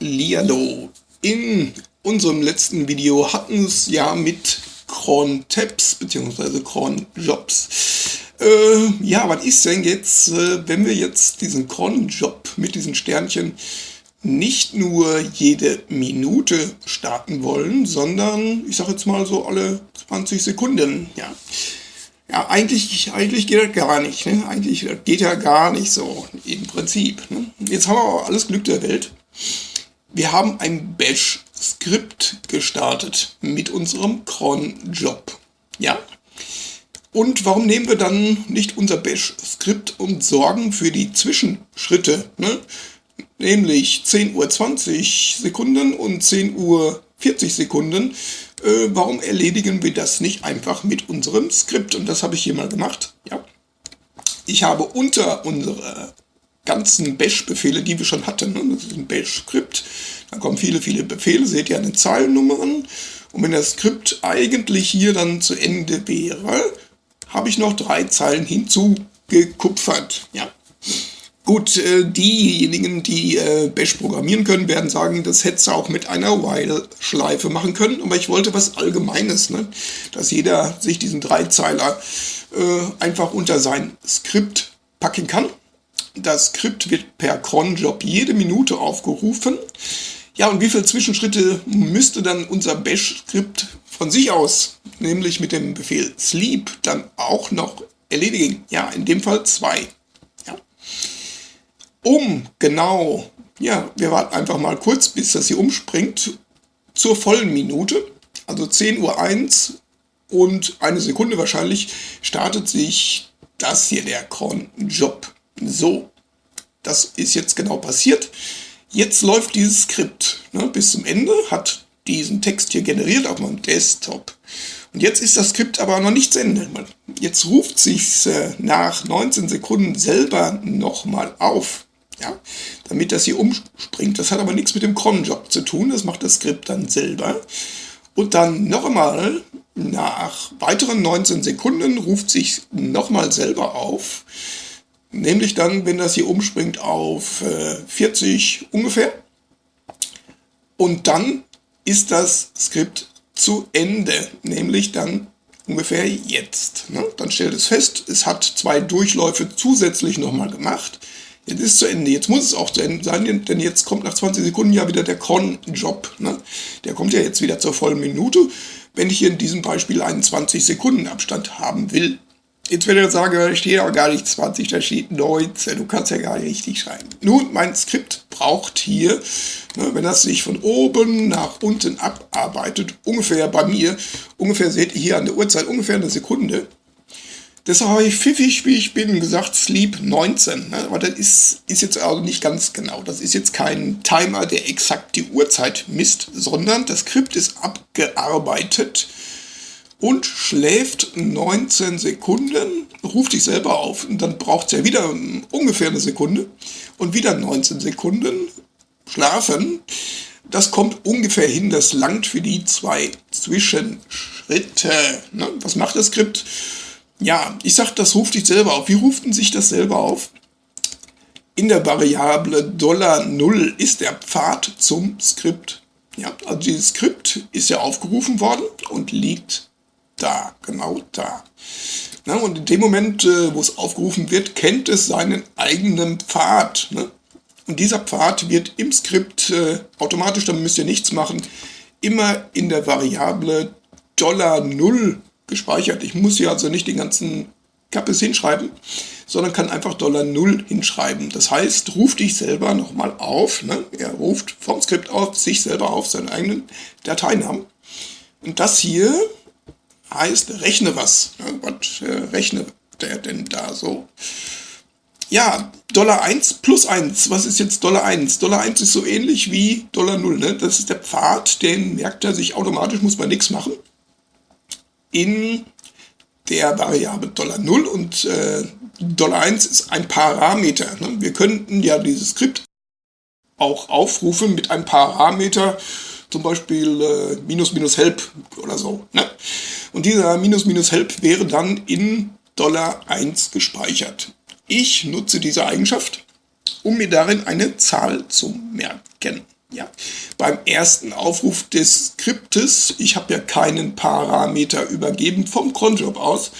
Hallihallo! In unserem letzten Video hatten es ja mit Cron Tabs bzw. Cron Jobs. Äh, ja, was ist denn jetzt, äh, wenn wir jetzt diesen Cron Job mit diesen Sternchen nicht nur jede Minute starten wollen, sondern ich sage jetzt mal so alle 20 Sekunden. Ja, ja eigentlich, eigentlich geht das gar nicht. Ne? Eigentlich geht ja gar nicht so im Prinzip. Ne? Jetzt haben wir aber alles Glück der Welt. Wir haben ein Bash-Skript gestartet mit unserem cron-Job. Ja? Und warum nehmen wir dann nicht unser Bash-Skript und sorgen für die Zwischenschritte? Ne? Nämlich 10 Uhr 20 Sekunden und 10 Uhr 40 Sekunden. Äh, warum erledigen wir das nicht einfach mit unserem Skript? Und das habe ich hier mal gemacht. Ja. Ich habe unter unserer ganzen Bash-Befehle, die wir schon hatten. Das ist ein Bash-Skript. Da kommen viele, viele Befehle. Seht ihr an den Zeilennummern. Und wenn das Skript eigentlich hier dann zu Ende wäre, habe ich noch drei Zeilen hinzugekupfert. Ja. Gut, äh, diejenigen, die äh, Bash programmieren können, werden sagen, das hätte du auch mit einer While-Schleife machen können. Aber ich wollte was Allgemeines, ne? dass jeder sich diesen Dreizeiler äh, einfach unter sein Skript packen kann. Das Skript wird per cronjob jede Minute aufgerufen. Ja, und wie viele Zwischenschritte müsste dann unser Bash-Skript von sich aus, nämlich mit dem Befehl sleep, dann auch noch erledigen? Ja, in dem Fall zwei. Ja. Um genau, ja, wir warten einfach mal kurz, bis das hier umspringt, zur vollen Minute, also 10.01 Uhr und eine Sekunde wahrscheinlich, startet sich das hier, der cron-Job. So, das ist jetzt genau passiert. Jetzt läuft dieses Skript ne, bis zum Ende, hat diesen Text hier generiert auf meinem Desktop. Und jetzt ist das Skript aber noch nicht zu Ende. Jetzt ruft sich äh, nach 19 Sekunden selber nochmal auf, ja, damit das hier umspringt. Das hat aber nichts mit dem Cronjob zu tun, das macht das Skript dann selber. Und dann noch einmal nach weiteren 19 Sekunden ruft sich nochmal selber auf. Nämlich dann, wenn das hier umspringt auf äh, 40 ungefähr. Und dann ist das Skript zu Ende, nämlich dann ungefähr jetzt. Ne? Dann stellt es fest, es hat zwei Durchläufe zusätzlich nochmal gemacht. Jetzt ist es zu Ende, jetzt muss es auch zu Ende sein, denn jetzt kommt nach 20 Sekunden ja wieder der Cron-Job. Ne? Der kommt ja jetzt wieder zur vollen Minute, wenn ich hier in diesem Beispiel einen 20 Sekunden Abstand haben will. Jetzt werdet ihr sagen, da steht aber gar nicht 20, da steht 19. Du kannst ja gar nicht richtig schreiben. Nun, mein Skript braucht hier, ne, wenn das sich von oben nach unten abarbeitet, ungefähr bei mir, ungefähr seht ihr hier an der Uhrzeit, ungefähr eine Sekunde. Deshalb habe ich pfiffig, wie ich bin, gesagt Sleep 19. Ne? Aber das ist, ist jetzt also nicht ganz genau. Das ist jetzt kein Timer, der exakt die Uhrzeit misst, sondern das Skript ist abgearbeitet und schläft 19 Sekunden, ruft dich selber auf und dann braucht es ja wieder ungefähr eine Sekunde und wieder 19 Sekunden schlafen. Das kommt ungefähr hin, das langt für die zwei Zwischenschritte. Ne? Was macht das Skript? Ja, ich sag, das ruft dich selber auf. Wie ruft denn sich das selber auf? In der Variable $0 ist der Pfad zum Skript. Ja, also dieses Skript ist ja aufgerufen worden und liegt da, genau da. Na, und in dem Moment, äh, wo es aufgerufen wird, kennt es seinen eigenen Pfad. Ne? Und dieser Pfad wird im Skript äh, automatisch, dann müsst ihr nichts machen, immer in der Variable $0 gespeichert. Ich muss hier also nicht den ganzen Kappes hinschreiben, sondern kann einfach $0 hinschreiben. Das heißt, ruft dich selber nochmal auf. Ne? Er ruft vom Skript auf sich selber auf, seinen eigenen Dateinamen. Und das hier heißt, rechne was. Was äh, rechne der denn da so? Ja, Dollar 1 plus 1. Was ist jetzt Dollar 1? Dollar 1 ist so ähnlich wie Dollar 0. Ne? Das ist der Pfad, den merkt er sich automatisch, muss man nichts machen. In der Variable Dollar 0 und äh, Dollar 1 ist ein Parameter. Ne? Wir könnten ja dieses Skript auch aufrufen mit einem Parameter, zum Beispiel äh, minus minus help oder so. Ne? Und dieser minus minus help wäre dann in Dollar 1 gespeichert. Ich nutze diese Eigenschaft, um mir darin eine Zahl zu merken. Ja. beim ersten Aufruf des Skriptes, ich habe ja keinen Parameter übergeben vom Cronjob aus,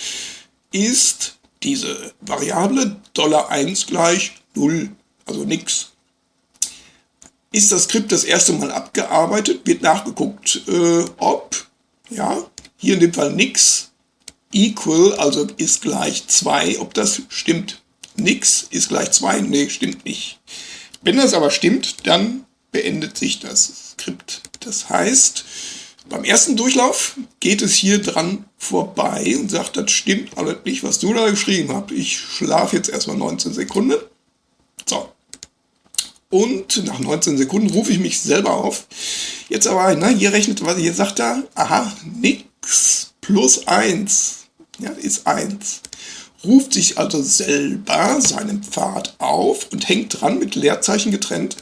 ist diese Variable $1 gleich 0, also nichts. Ist das Skript das erste Mal abgearbeitet, wird nachgeguckt, äh, ob, ja, hier in dem Fall nix, equal, also ist gleich 2, ob das stimmt. Nix ist gleich 2, nee, stimmt nicht. Wenn das aber stimmt, dann beendet sich das Skript. Das heißt, beim ersten Durchlauf geht es hier dran vorbei und sagt, das stimmt alles nicht, was du da geschrieben hast. Ich schlafe jetzt erstmal 19 Sekunden. Und nach 19 Sekunden rufe ich mich selber auf. Jetzt aber, ne, hier rechnet, was hier sagt er, aha, nix plus 1, ja, ist 1. Ruft sich also selber seinen Pfad auf und hängt dran mit Leerzeichen getrennt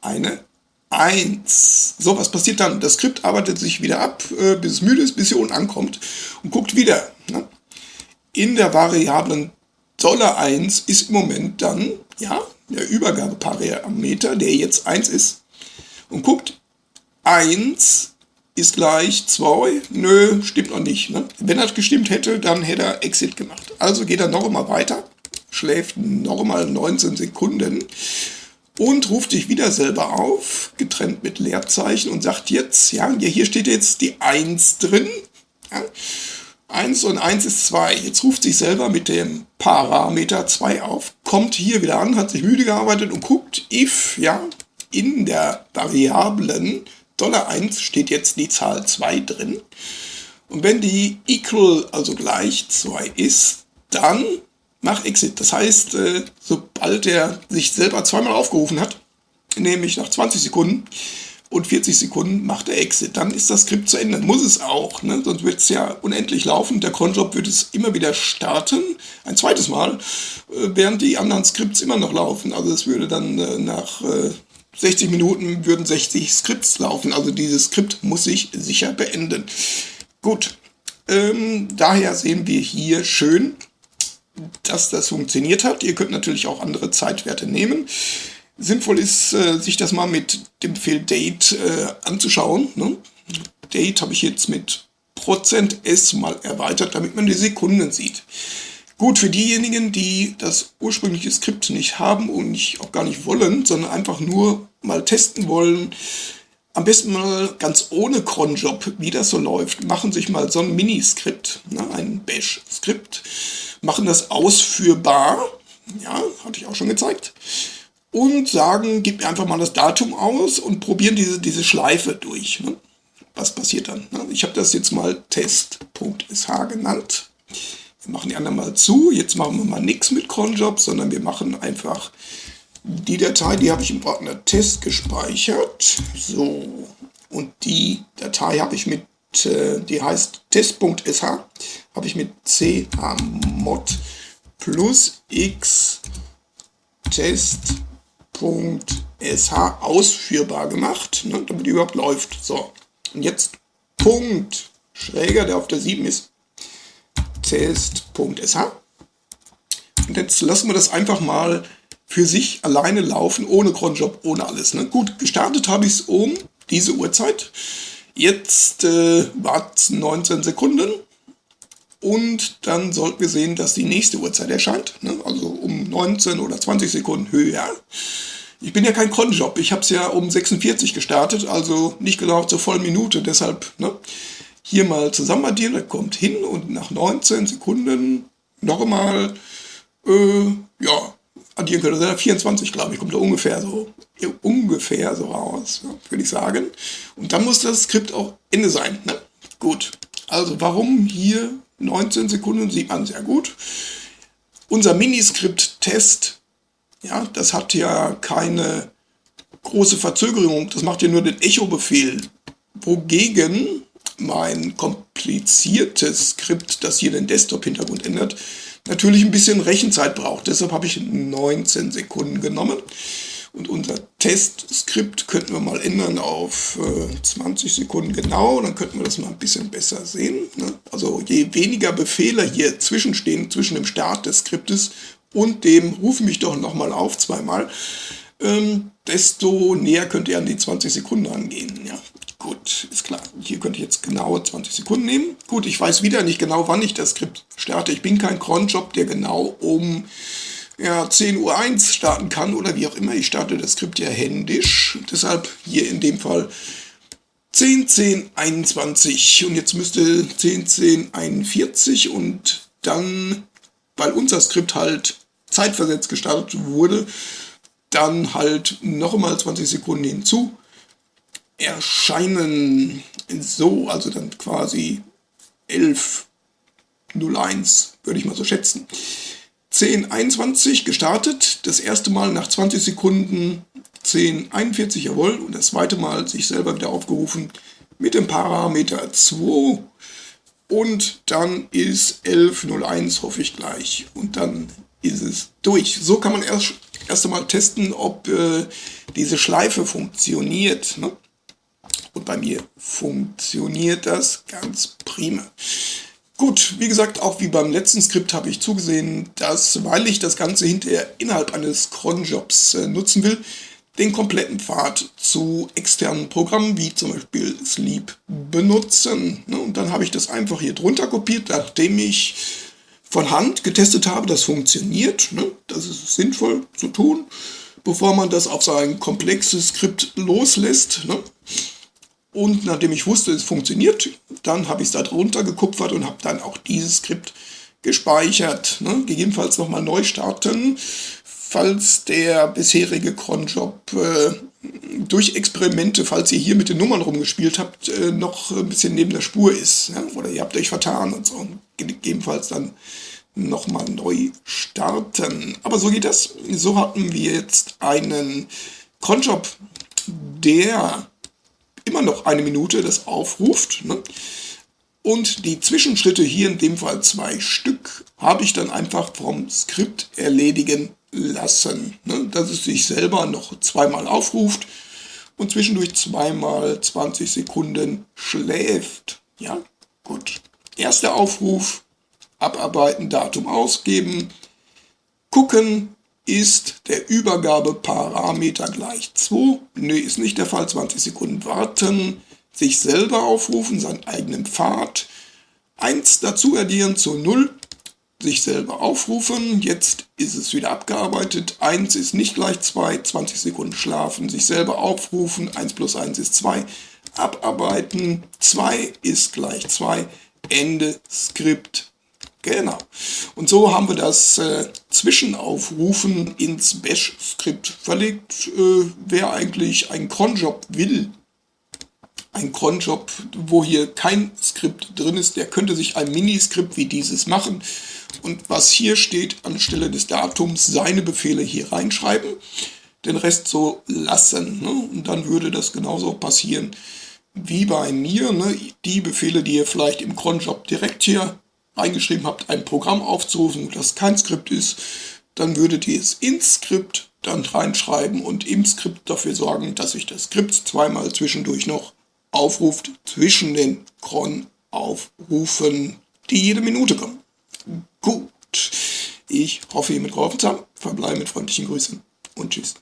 eine 1. So, was passiert dann? Das Skript arbeitet sich wieder ab, äh, bis es müde ist, bis hier unten ankommt und guckt wieder. Ne? In der Variablen $1 ist im Moment dann ja, der Übergabeparameter, der jetzt 1 ist. Und guckt, 1 ist gleich 2. Nö, stimmt noch nicht. Ne? Wenn er gestimmt hätte, dann hätte er Exit gemacht. Also geht er noch einmal weiter, schläft noch einmal 19 Sekunden und ruft dich wieder selber auf, getrennt mit Leerzeichen und sagt jetzt, ja, hier steht jetzt die 1 drin. Ja, 1 und 1 ist 2. Jetzt ruft sich selber mit dem Parameter 2 auf, kommt hier wieder an, hat sich müde gearbeitet und guckt, if, ja, in der Variablen $1 steht jetzt die Zahl 2 drin. Und wenn die equal, also gleich 2 ist, dann mach Exit. Das heißt, äh, sobald er sich selber zweimal aufgerufen hat, nämlich nach 20 Sekunden und 40 Sekunden macht er Exit. Dann ist das Skript zu Ende. Muss es auch, ne? sonst wird es ja unendlich laufen. Der Cronjob wird es immer wieder starten, ein zweites Mal, äh, während die anderen Skripts immer noch laufen. Also es würde dann äh, nach 60 Minuten würden 60 Skripts laufen. Also dieses Skript muss sich sicher beenden. Gut, ähm, daher sehen wir hier schön, dass das funktioniert hat. Ihr könnt natürlich auch andere Zeitwerte nehmen. Sinnvoll ist, äh, sich das mal mit dem Befehl date äh, anzuschauen. Ne? Date habe ich jetzt mit Prozent %s mal erweitert, damit man die Sekunden sieht. Gut, für diejenigen, die das ursprüngliche Skript nicht haben und nicht, auch gar nicht wollen, sondern einfach nur mal testen wollen, am besten mal ganz ohne Cronjob, wie das so läuft, machen sich mal so ein Miniskript, ne, ein Bash-Skript machen das ausführbar, ja, hatte ich auch schon gezeigt, und sagen, gib mir einfach mal das Datum aus und probieren diese, diese Schleife durch. Ne? Was passiert dann? Ne? Ich habe das jetzt mal test.sh genannt. Wir machen die anderen mal zu. Jetzt machen wir mal nichts mit cronjob, sondern wir machen einfach die Datei, die habe ich im Ordner Test gespeichert. So, und die Datei habe ich mit äh, die heißt test.sh, habe ich mit chmod plus x test.sh ausführbar gemacht, ne, damit die überhaupt läuft. So, und jetzt Punkt schräger, der auf der 7 ist, test.sh. Und jetzt lassen wir das einfach mal für sich alleine laufen, ohne Cronjob, ohne alles. Ne? Gut, gestartet habe ich es um diese Uhrzeit. Jetzt äh, warten 19 Sekunden und dann sollten wir sehen, dass die nächste Uhrzeit erscheint. Ne? Also um 19 oder 20 Sekunden höher. Ich bin ja kein Cronjob, ich habe es ja um 46 gestartet, also nicht genau zur vollen Minute. Deshalb ne? hier mal zusammen addieren, das kommt hin und nach 19 Sekunden nochmal, äh, ja, addieren könnte. 24, glaube ich, kommt da ungefähr so, ungefähr so raus, würde ich sagen. Und dann muss das Skript auch Ende sein. Ne? Gut, also warum hier 19 Sekunden, sieht man sehr gut. Unser Miniskript-Test, ja, das hat ja keine große Verzögerung, das macht ja nur den Echo-Befehl. Wogegen mein kompliziertes Skript, das hier den Desktop-Hintergrund ändert, natürlich ein bisschen Rechenzeit braucht. Deshalb habe ich 19 Sekunden genommen. Und unser Testskript könnten wir mal ändern auf äh, 20 Sekunden genau, dann könnten wir das mal ein bisschen besser sehen. Ne? Also je weniger Befehle hier zwischenstehen, zwischen dem Start des Skriptes und dem Ruf mich doch nochmal auf zweimal, ähm, desto näher könnt ihr an die 20 Sekunden rangehen. Ja, gut, ist klar. Hier könnte ich jetzt genau 20 Sekunden nehmen. Gut, ich weiß wieder nicht genau, wann ich das Skript starte. Ich bin kein Cronjob, der genau um ja, 10.01 Uhr starten kann oder wie auch immer. Ich starte das Skript ja händisch. Deshalb hier in dem Fall 10, 10, 21 und jetzt müsste 10, 10, 41 und dann, weil unser Skript halt zeitversetzt gestartet wurde, dann halt noch einmal 20 Sekunden hinzu erscheinen so, also dann quasi 11.01 würde ich mal so schätzen. 10.21 gestartet, das erste Mal nach 20 Sekunden 10.41, jawohl, und das zweite Mal sich selber wieder aufgerufen mit dem Parameter 2 und dann ist 11.01, hoffe ich gleich, und dann ist es durch. So kann man erst, erst einmal testen, ob äh, diese Schleife funktioniert. Ne? Und bei mir funktioniert das ganz prima. Gut, wie gesagt, auch wie beim letzten Skript habe ich zugesehen, dass, weil ich das Ganze hinterher innerhalb eines Cronjobs äh, nutzen will, den kompletten Pfad zu externen Programmen wie zum Beispiel Sleep benutzen. Ne? Und dann habe ich das einfach hier drunter kopiert, nachdem ich von Hand getestet habe, das funktioniert. Ne? Das ist sinnvoll zu tun, bevor man das auf sein komplexes Skript loslässt. Ne? Und nachdem ich wusste, es funktioniert, dann habe ich es da drunter gekupfert und habe dann auch dieses Skript gespeichert. Ne? Gegebenenfalls nochmal neu starten, falls der bisherige Cronjob äh, durch Experimente, falls ihr hier mit den Nummern rumgespielt habt, äh, noch ein bisschen neben der Spur ist. Oder ihr habt euch vertan und so. Gegebenenfalls dann nochmal neu starten. Aber so geht das. So hatten wir jetzt einen Cronjob, der immer noch eine Minute das aufruft. Ne? Und die Zwischenschritte, hier in dem Fall zwei Stück, habe ich dann einfach vom Skript erledigen lassen. Ne? Dass es sich selber noch zweimal aufruft und zwischendurch zweimal 20 Sekunden schläft. Ja, gut. Erster Aufruf, abarbeiten, Datum ausgeben, gucken, ist der Übergabeparameter gleich 2? Nö, ist nicht der Fall. 20 Sekunden warten, sich selber aufrufen, seinen eigenen Pfad. 1 dazu addieren zu 0, sich selber aufrufen. Jetzt ist es wieder abgearbeitet. 1 ist nicht gleich 2, 20 Sekunden schlafen, sich selber aufrufen. 1 plus 1 ist 2. Abarbeiten. 2 ist gleich 2. Ende Skript Genau. Und so haben wir das äh, Zwischenaufrufen ins Bash-Skript verlegt. Äh, wer eigentlich einen Cronjob will, ein Cronjob, wo hier kein Skript drin ist, der könnte sich ein Miniskript wie dieses machen. Und was hier steht, anstelle des Datums seine Befehle hier reinschreiben, den Rest so lassen. Ne? Und dann würde das genauso passieren wie bei mir. Ne? Die Befehle, die ihr vielleicht im Cronjob direkt hier eingeschrieben habt, ein Programm aufzurufen, das kein Skript ist, dann würdet ihr es ins Skript dann reinschreiben und im Skript dafür sorgen, dass sich das Skript zweimal zwischendurch noch aufruft zwischen den Cron-Aufrufen, die jede Minute kommen. Gut, ich hoffe, ihr mit geholfen habt. Verbleibe mit freundlichen Grüßen und tschüss.